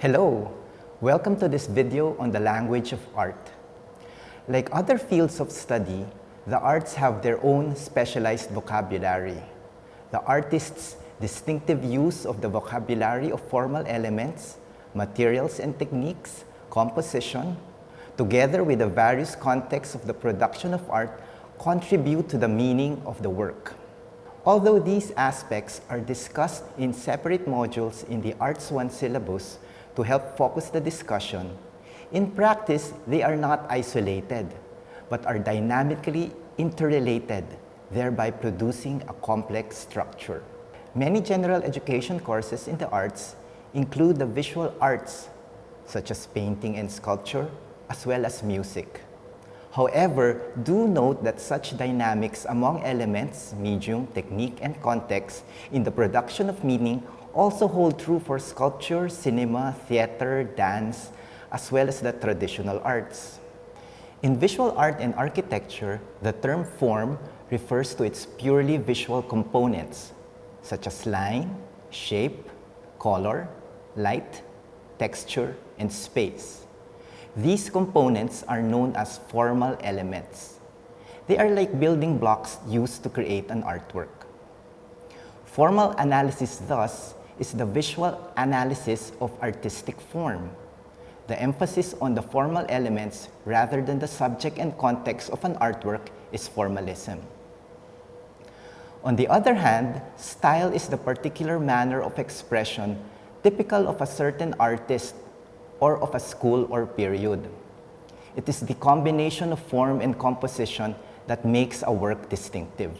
Hello, welcome to this video on the language of art. Like other fields of study, the arts have their own specialized vocabulary. The artist's distinctive use of the vocabulary of formal elements, materials and techniques, composition, together with the various contexts of the production of art, contribute to the meaning of the work. Although these aspects are discussed in separate modules in the Arts 1 syllabus to help focus the discussion, in practice, they are not isolated, but are dynamically interrelated, thereby producing a complex structure. Many general education courses in the arts include the visual arts, such as painting and sculpture, as well as music. However, do note that such dynamics among elements, medium, technique, and context in the production of meaning also hold true for sculpture, cinema, theater, dance, as well as the traditional arts. In visual art and architecture, the term form refers to its purely visual components, such as line, shape, color, light, texture, and space. These components are known as formal elements. They are like building blocks used to create an artwork. Formal analysis thus is the visual analysis of artistic form. The emphasis on the formal elements rather than the subject and context of an artwork is formalism. On the other hand, style is the particular manner of expression typical of a certain artist or of a school or period. It is the combination of form and composition that makes a work distinctive.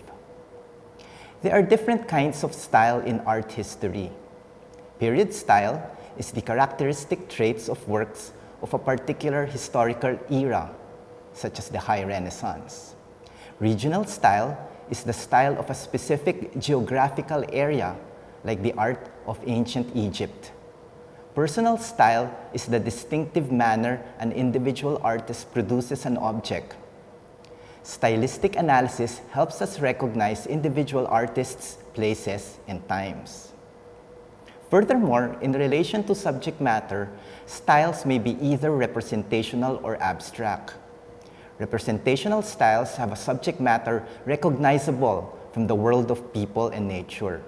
There are different kinds of style in art history. Period style is the characteristic traits of works of a particular historical era, such as the High Renaissance. Regional style is the style of a specific geographical area, like the art of ancient Egypt. Personal style is the distinctive manner an individual artist produces an object. Stylistic analysis helps us recognize individual artists, places, and times. Furthermore, in relation to subject matter, styles may be either representational or abstract. Representational styles have a subject matter recognizable from the world of people and nature.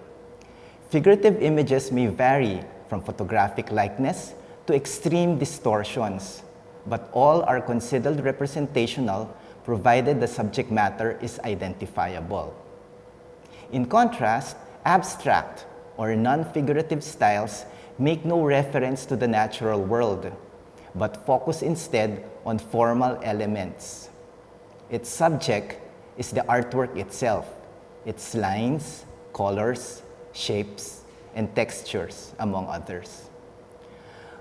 Figurative images may vary from photographic likeness to extreme distortions, but all are considered representational provided the subject matter is identifiable. In contrast, abstract or non-figurative styles make no reference to the natural world, but focus instead on formal elements. Its subject is the artwork itself, its lines, colors, shapes, and textures, among others.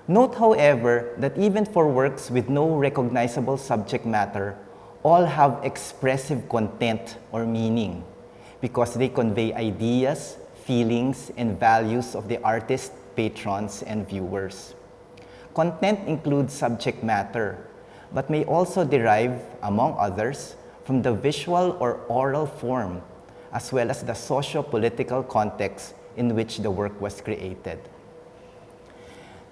Note, however, that even for works with no recognizable subject matter, all have expressive content or meaning because they convey ideas, feelings, and values of the artist, patrons, and viewers. Content includes subject matter, but may also derive, among others, from the visual or oral form, as well as the socio-political context in which the work was created.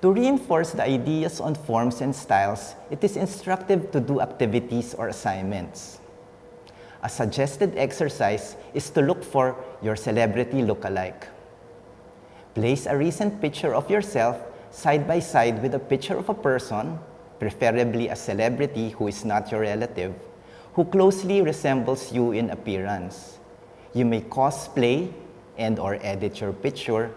To reinforce the ideas on forms and styles, it is instructive to do activities or assignments. A suggested exercise is to look for your celebrity look-alike. Place a recent picture of yourself side by side with a picture of a person, preferably a celebrity who is not your relative, who closely resembles you in appearance. You may cosplay and or edit your picture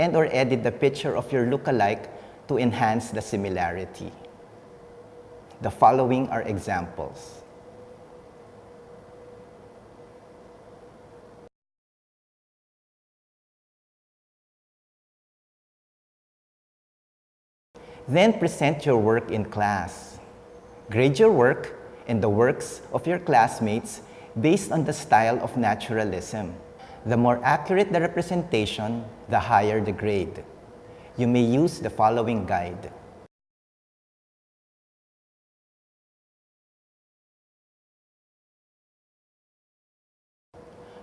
and or edit the picture of your lookalike to enhance the similarity. The following are examples. Then present your work in class. Grade your work and the works of your classmates based on the style of naturalism. The more accurate the representation, the higher the grade. You may use the following guide.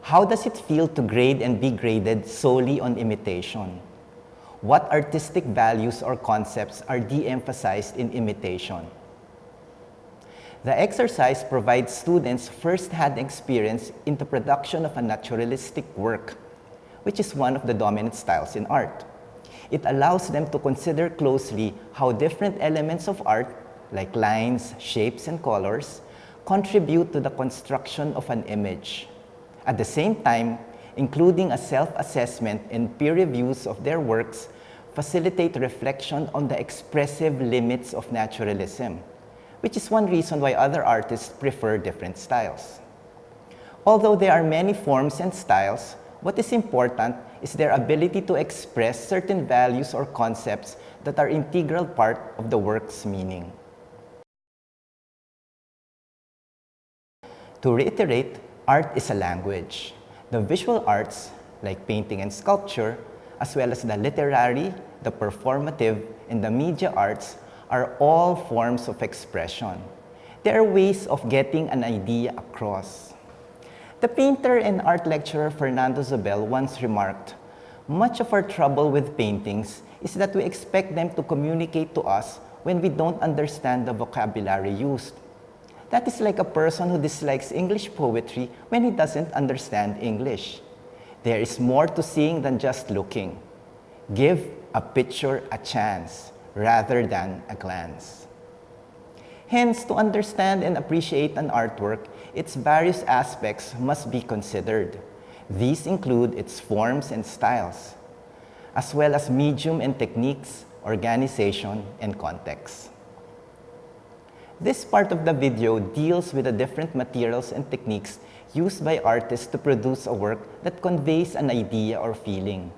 How does it feel to grade and be graded solely on imitation? What artistic values or concepts are de-emphasized in imitation. The exercise provides students first-hand experience in the production of a naturalistic work, which is one of the dominant styles in art. It allows them to consider closely how different elements of art, like lines, shapes, and colors, contribute to the construction of an image. At the same time, including a self-assessment and peer reviews of their works facilitate reflection on the expressive limits of naturalism, which is one reason why other artists prefer different styles. Although there are many forms and styles, what is important is their ability to express certain values or concepts that are integral part of the work's meaning. To reiterate, art is a language. The visual arts, like painting and sculpture, as well as the literary, the performative, and the media arts are all forms of expression. They are ways of getting an idea across. The painter and art lecturer Fernando Zobel once remarked, much of our trouble with paintings is that we expect them to communicate to us when we don't understand the vocabulary used. That is like a person who dislikes English poetry when he doesn't understand English. There is more to seeing than just looking. Give a picture a chance rather than a glance. Hence, to understand and appreciate an artwork, its various aspects must be considered. These include its forms and styles, as well as medium and techniques, organization, and context. This part of the video deals with the different materials and techniques used by artists to produce a work that conveys an idea or feeling.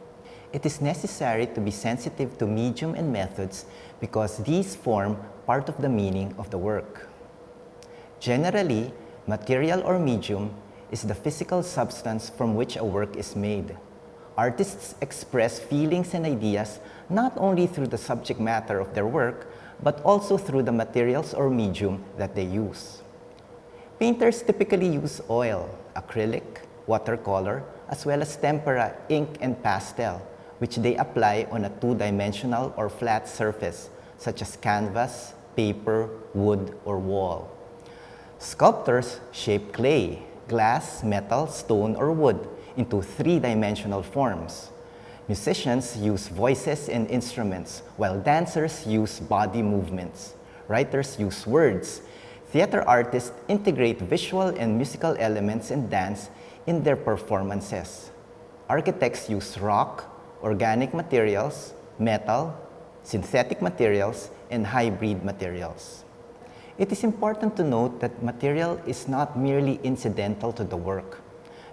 It is necessary to be sensitive to medium and methods because these form part of the meaning of the work. Generally, material or medium is the physical substance from which a work is made. Artists express feelings and ideas not only through the subject matter of their work, but also through the materials or medium that they use. Painters typically use oil, acrylic, watercolor, as well as tempera, ink, and pastel, which they apply on a two-dimensional or flat surface, such as canvas, paper, wood, or wall. Sculptors shape clay, glass, metal, stone, or wood into three-dimensional forms. Musicians use voices and instruments, while dancers use body movements. Writers use words. Theater artists integrate visual and musical elements and dance in their performances. Architects use rock, organic materials, metal, synthetic materials, and hybrid materials. It is important to note that material is not merely incidental to the work.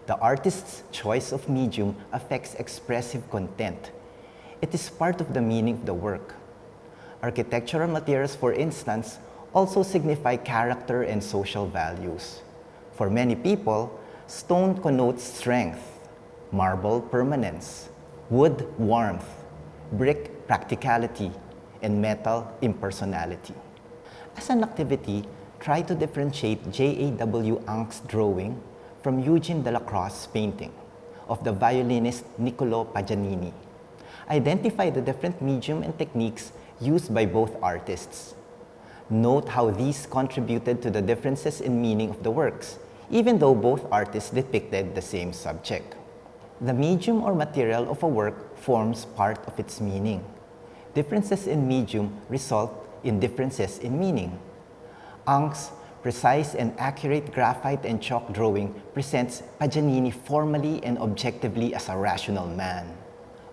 The artist's choice of medium affects expressive content. It is part of the meaning of the work. Architectural materials, for instance, also signify character and social values. For many people, stone connotes strength, marble permanence, wood warmth, brick practicality, and metal impersonality. As an activity, try to differentiate J.A.W. Ingres's drawing from Eugene Delacroix's painting of the violinist Niccolo Paganini. Identify the different medium and techniques used by both artists. Note how these contributed to the differences in meaning of the works, even though both artists depicted the same subject. The medium or material of a work forms part of its meaning. Differences in medium result in differences in meaning. Ingres's precise and accurate graphite and chalk drawing presents Paganini formally and objectively as a rational man.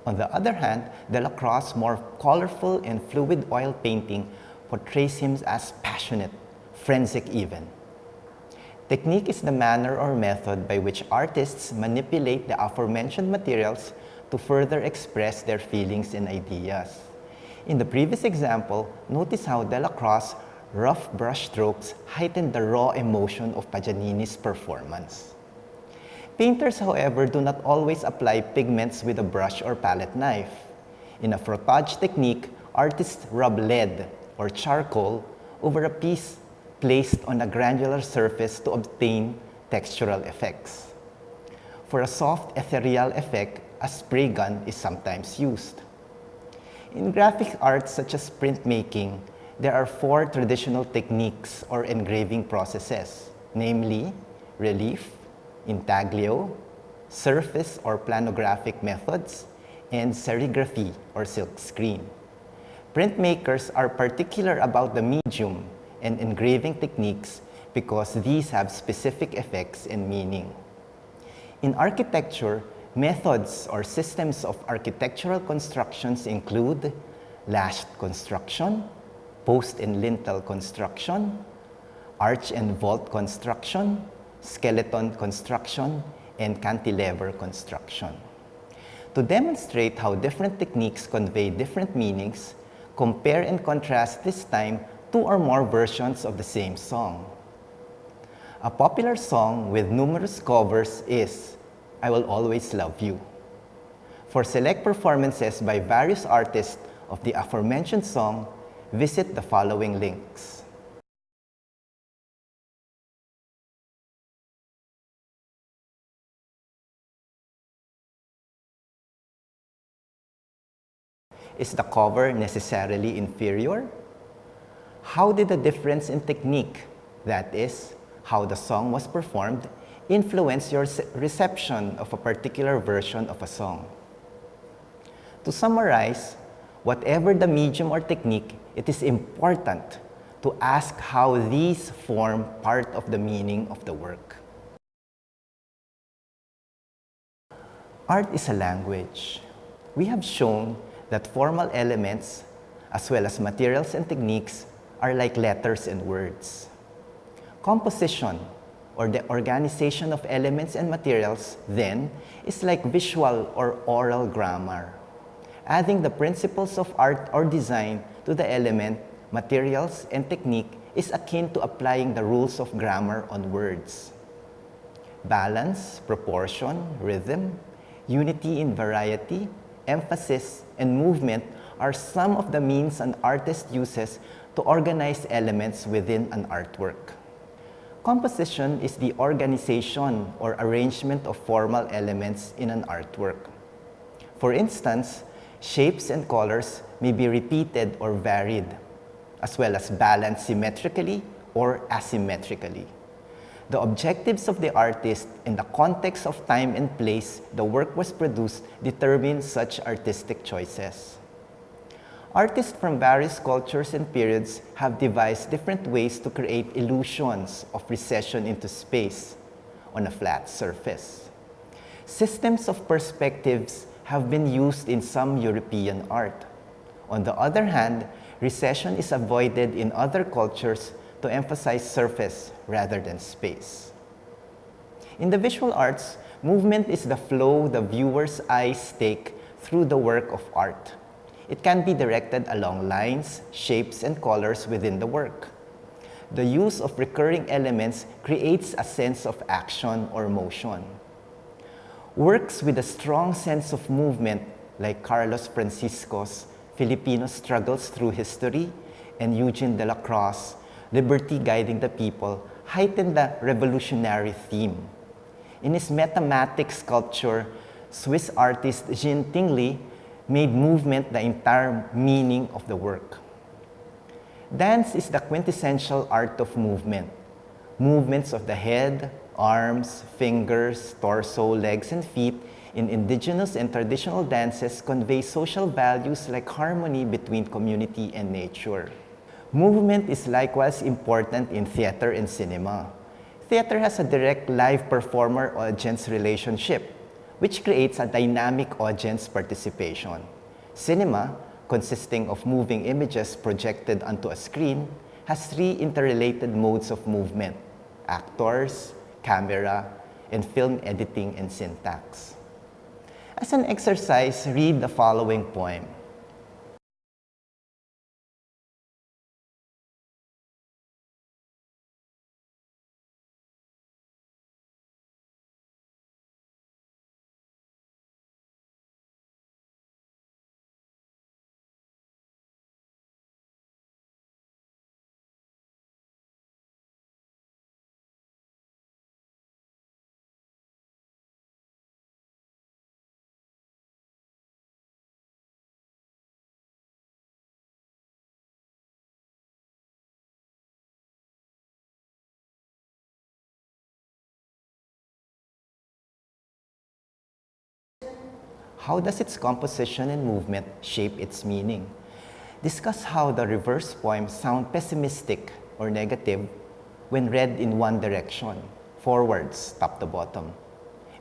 On the other hand, Delacroix's more colorful and fluid oil painting portrays him as passionate, forensic even. Technique is the manner or method by which artists manipulate the aforementioned materials to further express their feelings and ideas. In the previous example, notice how Delacroix rough brushstrokes heightened the raw emotion of Paganini's performance. Painters, however, do not always apply pigments with a brush or palette knife. In a frottage technique, artists rub lead or charcoal over a piece placed on a granular surface to obtain textural effects. For a soft ethereal effect, a spray gun is sometimes used. In graphic arts such as printmaking, there are four traditional techniques or engraving processes, namely relief, intaglio, surface or planographic methods, and serigraphy or silkscreen. Printmakers are particular about the medium and engraving techniques because these have specific effects and meaning. In architecture, methods or systems of architectural constructions include lashed construction, post and lintel construction, arch and vault construction, skeleton construction, and cantilever construction. To demonstrate how different techniques convey different meanings, compare and contrast this time two or more versions of the same song. A popular song with numerous covers is I Will Always Love You. For select performances by various artists of the aforementioned song, visit the following links. Is the cover necessarily inferior? How did the difference in technique, that is, how the song was performed, influence your reception of a particular version of a song? To summarize, whatever the medium or technique, it is important to ask how these form part of the meaning of the work. Art is a language. We have shown that formal elements, as well as materials and techniques, are like letters and words. Composition, or the organization of elements and materials, then, is like visual or oral grammar. Adding the principles of art or design to the element, materials, and technique is akin to applying the rules of grammar on words. Balance, proportion, rhythm, unity in variety, emphasis, and movement are some of the means an artist uses to organize elements within an artwork. Composition is the organization or arrangement of formal elements in an artwork. For instance, shapes and colors may be repeated or varied, as well as balanced symmetrically or asymmetrically. The objectives of the artist and the context of time and place the work was produced determine such artistic choices. Artists from various cultures and periods have devised different ways to create illusions of recession into space on a flat surface. Systems of perspectives have been used in some European art. On the other hand, recession is avoided in other cultures to emphasize surface rather than space. In the visual arts, movement is the flow the viewer's eyes take through the work of art. It can be directed along lines, shapes, and colors within the work. The use of recurring elements creates a sense of action or motion. Works with a strong sense of movement, like Carlos Francisco's Filipino Struggles Through History and Eugene Delacroix liberty guiding the people, heightened the revolutionary theme. In his metamatic sculpture, Swiss artist Jean Tinguely made movement the entire meaning of the work. Dance is the quintessential art of movement. Movements of the head, arms, fingers, torso, legs, and feet in indigenous and traditional dances convey social values like harmony between community and nature. Movement is likewise important in theater and cinema. Theater has a direct live performer-audience relationship, which creates a dynamic audience participation. Cinema, consisting of moving images projected onto a screen, has three interrelated modes of movement, actors, camera, and film editing and syntax. As an exercise, read the following poem. How does its composition and movement shape its meaning? Discuss how the reverse poems sound pessimistic or negative when read in one direction, forwards, top to bottom,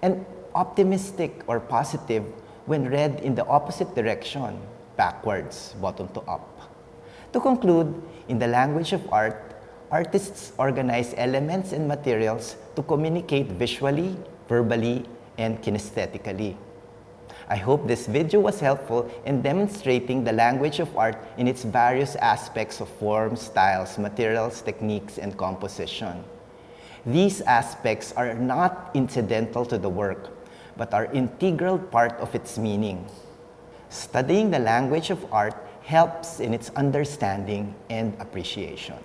and optimistic or positive when read in the opposite direction, backwards, bottom to up. To conclude, in the language of art, artists organize elements and materials to communicate visually, verbally, and kinesthetically. I hope this video was helpful in demonstrating the language of art in its various aspects of form, styles, materials, techniques, and composition. These aspects are not incidental to the work, but are integral part of its meaning. Studying the language of art helps in its understanding and appreciation.